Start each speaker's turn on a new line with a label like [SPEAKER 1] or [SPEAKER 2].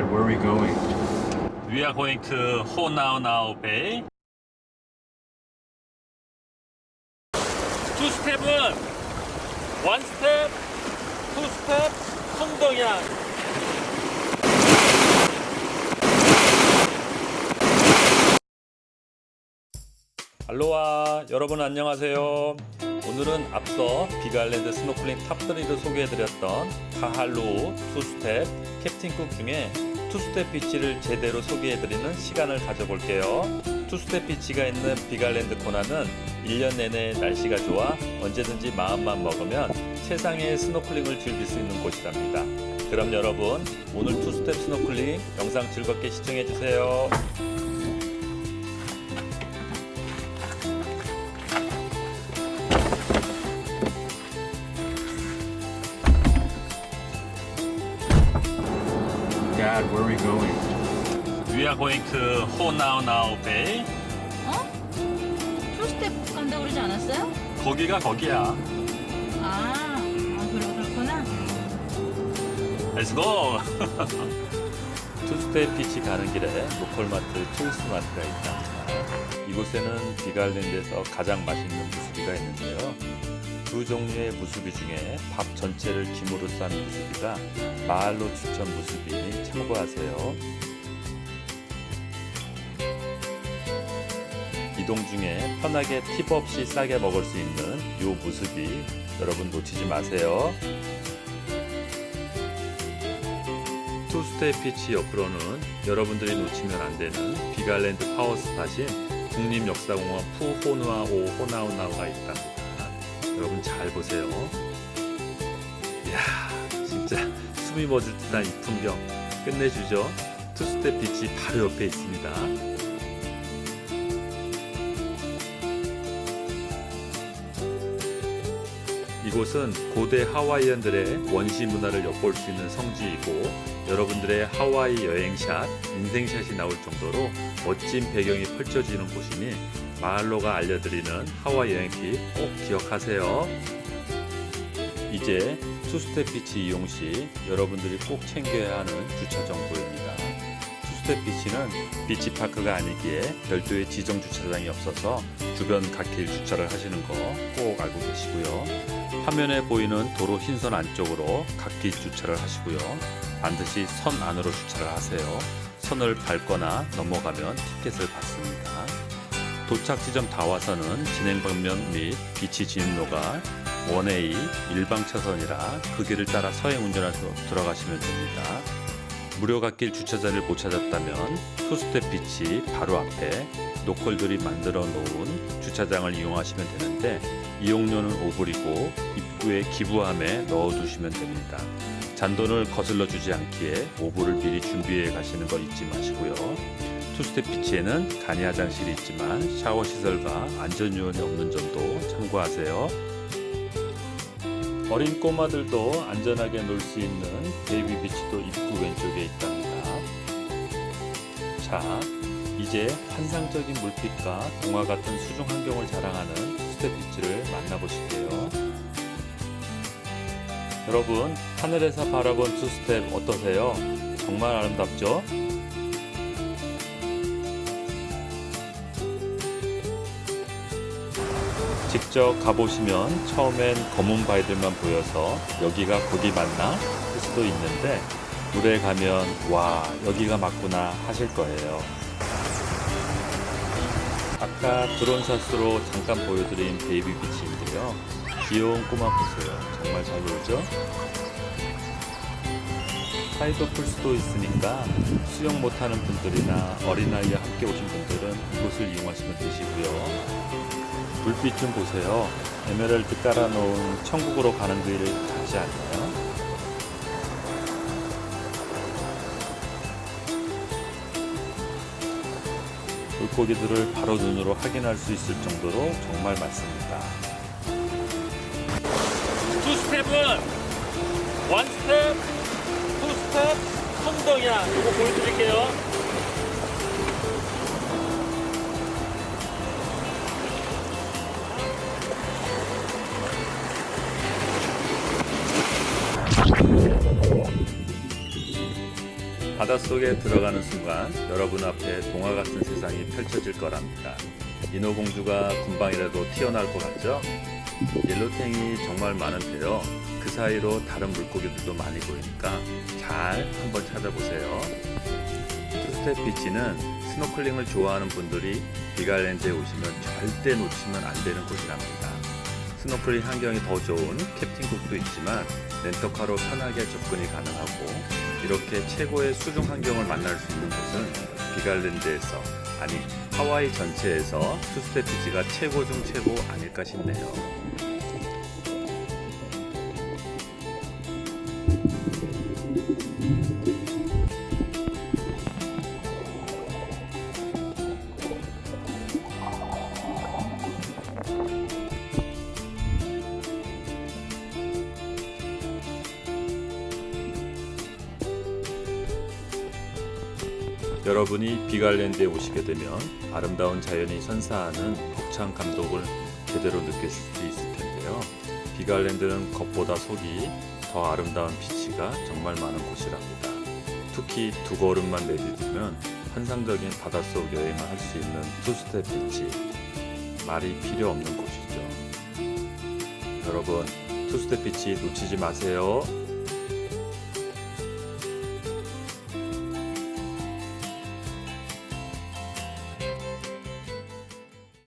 [SPEAKER 1] Dad, where are we going?
[SPEAKER 2] We are going to 호나우나우 Bay. 투스텝은 one step, two step, 풍덩이야. 알로하 여러분 안녕하세요. 오늘은 앞서 빅아일랜드 스노클링 top 3를 소개해드렸던 카할루 투스텝 캡틴쿡 중에 투스텝 비치를 제대로 소개해드리는 시간을 가져볼게요. 투스텝 비치가 있는 빅아일랜드 코나는 1년 내내 날씨가 좋아 언제든지 마음만 먹으면 세상의 스노클링을 즐길 수 있는 곳이랍니다. 그럼 여러분 오늘 투스텝 스노클링 영상 즐겁게 시청해주세요.
[SPEAKER 1] Dad, where are we going?
[SPEAKER 2] We are going to 호나우나우 Bay.
[SPEAKER 3] 어? 투스텝 간다고 그러지 않았어요?
[SPEAKER 2] 거기가 거기야.
[SPEAKER 3] 아, 아 그렇구나.
[SPEAKER 2] Let's go. 투스텝 비치 가는 길에 로컬마트 초이스마트가 있답니다. 이곳에는 빅아일랜드에서 가장 맛있는 무스비가 있는데요. 두 종류의 무스비 중에 밥 전체를 김으로 싼 무스비가 마을로 추천 무스비니 참고하세요. 이동 중에 편하게 팁 없이 싸게 먹을 수 있는 요 무스비 여러분 놓치지 마세요. 투스텝 비치 옆으로는 여러분들이 놓치면 안 되는 빅아일랜드 power spot인 국립역사공원 푸호누아오 호나우나우가 있답니다. 여러분 잘 보세요. 이야, 진짜 숨이 멎을 듯한 이 풍경 끝내주죠. 투스텝 비치 바로 옆에 있습니다. 이곳은 고대 하와이안들의 원시 문화를 엿볼 수 있는 성지이고 여러분들의 하와이 여행샷, 인생샷이 나올 정도로 멋진 배경이 펼쳐지는 곳이니 마을로가 알려드리는 하와이 여행 팁 꼭 기억하세요. 이제 투스텝 비치 이용 시 여러분들이 꼭 챙겨야 하는 주차 정보입니다. 투스텝 비치는 beach park가 아니기에 별도의 지정 주차장이 없어서 주변 갓길 주차를 하시는 거 꼭 알고 계시고요. 화면에 보이는 도로 흰선 안쪽으로 갓길 주차를 하시고요. 반드시 선 안으로 주차를 하세요. 선을 밟거나 넘어가면 티켓을 받습니다. 도착 지점 다 와서는 진행 방면 및 비치 진입로가 one-way 일방 차선이라 그 길을 따라 서행 운전해서 들어가시면 됩니다. 무료 갓길 주차 자리를 못 찾았다면 투스텝 비치 바로 앞에 로컬들이 만들어 놓은 주차장을 이용하시면 되는데 이용료는 5불이고 입구에 기부함에 넣어두시면 됩니다. 잔돈을 거슬러 주지 않기에 5불을 미리 준비해 가시는 거 잊지 마시고요. 투스텝 비치에는 간이 화장실이 있지만 샤워 시설과 안전 요원이 없는 점도 참고하세요. 어린 꼬마들도 안전하게 놀 수 있는 baby beach도 입구 왼쪽에 있답니다. 자, 이제 환상적인 물빛과 동화 같은 수중 환경을 자랑하는 투스텝 비치를 만나보실게요. 여러분, 하늘에서 바라본 투스텝 어떠세요? 정말 아름답죠? 직접 가보시면 처음엔 검은 바위들만 보여서 여기가 거기 맞나 할 수도 있는데 물에 가면 와 여기가 맞구나 하실 거예요. 아까 드론 shot으로 잠깐 보여드린 baby beach인데요. 귀여운 꼬마 보세요. 정말 잘 놀죠? tide pool도 있으니까 수영 못하는 분들이나 어린아이와 함께 오신 분들은 이곳을 이용하시면 되시고요. 물빛 좀 보세요. 에메랄드 깔아놓은 천국으로 가는 길 같지 않나요? 물고기들을 바로 눈으로 확인할 수 있을 정도로 정말 많습니다. 투스텝은 one step, two step, 풍덩이야. 이거 보여드릴게요. 바닷속에 들어가는 순간 여러분 앞에 동화 같은 세상이 펼쳐질 거랍니다. 인어공주가 금방이라도 튀어나올 것 같죠? yellow tang이 정말 많은데요. 그 사이로 다른 물고기들도 많이 보이니까 잘 한번 찾아보세요. 투스텝 비치는 스노클링을 좋아하는 분들이 빅아일랜드에 오시면 절대 놓치면 안 되는 곳이랍니다. 스노클링 환경이 더 좋은 캡틴쿡도 있지만 렌터카로 편하게 접근이 가능하고 이렇게 최고의 수중 환경을 만날 수 있는 곳은 비갈랜드에서 아니 하와이 전체에서 투스텝 비치가 최고 중 최고 아닐까 싶네요. 여러분이 빅아일랜드에 오시게 되면 아름다운 자연이 선사하는 벅찬 감동을 제대로 느낄 수 있을 텐데요. 빅아일랜드는 겉보다 속이 더 아름다운 beach가 정말 많은 곳이랍니다. 특히 두 걸음만 내디디면 환상적인 바닷속 여행을 할 수 있는 투스텝 비치. 말이 필요 없는 곳이죠. 여러분, 투스텝 비치 놓치지 마세요.